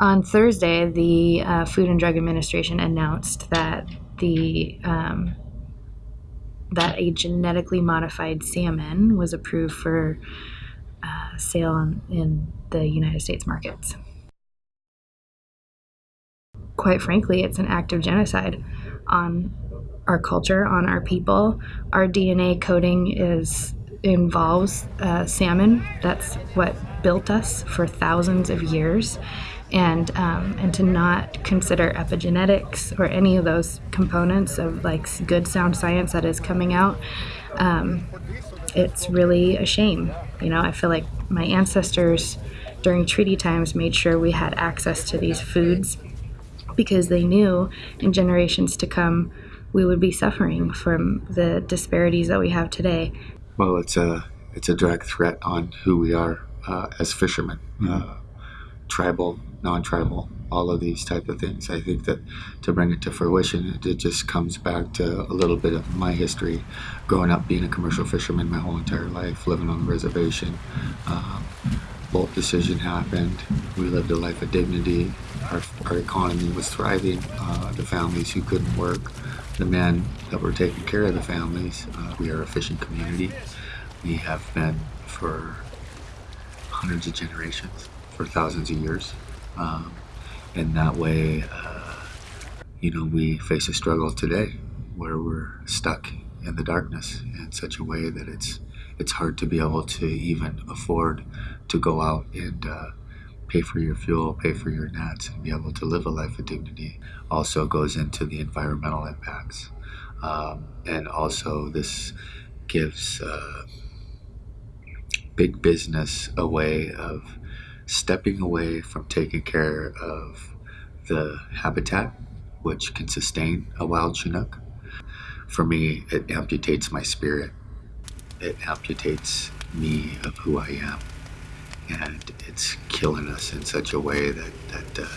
On Thursday, the uh, Food and Drug Administration announced that the um, that a genetically modified salmon was approved for uh, sale in, in the United States markets. Quite frankly, it's an act of genocide on our culture, on our people. Our DNA coding is involves uh, salmon. That's what built us for thousands of years and um, and to not consider epigenetics or any of those components of like good sound science that is coming out um, it's really a shame you know i feel like my ancestors during treaty times made sure we had access to these foods because they knew in generations to come we would be suffering from the disparities that we have today well it's a it's a direct threat on who we are uh, as fishermen mm-hmm. uh, tribal non-tribal, all of these type of things. I think that to bring it to fruition, it, just comes back to a little bit of my history, growing up being a commercial fisherman my whole entire life, living on the reservation. Um, Boldt decision happened. We lived a life of dignity. Our, our economy was thriving. Uh, the families who couldn't work, the men that were taking care of the families. Uh, we are a fishing community. We have been for hundreds of generations, for thousands of years. Um, and that way, uh, you know, we face a struggle today where we're stuck in the darkness in such a way that it's it's hard to be able to even afford to go out and uh, pay for your fuel, pay for your nets, and be able to live a life of dignity. Also goes into the environmental impacts, um, and also this gives uh, big business a way of stepping away from taking care of the habitat which can sustain a wild Chinook. For me, it amputates my spirit. It amputates me of who I am. And it's killing us in such a way that, that uh,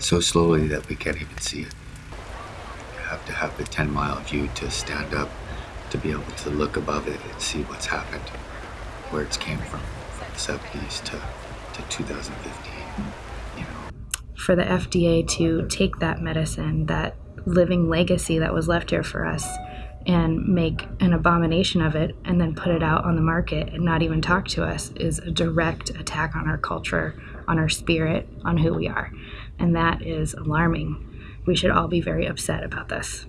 so slowly that we can't even see it. You have to have the 10 mile view to stand up, to be able to look above it and see what's happened, where it's came from, from the 70s to to 2015. You know. For the FDA to take that medicine, that living legacy that was left here for us, and make an abomination of it and then put it out on the market and not even talk to us is a direct attack on our culture, on our spirit, on who we are. And that is alarming. We should all be very upset about this.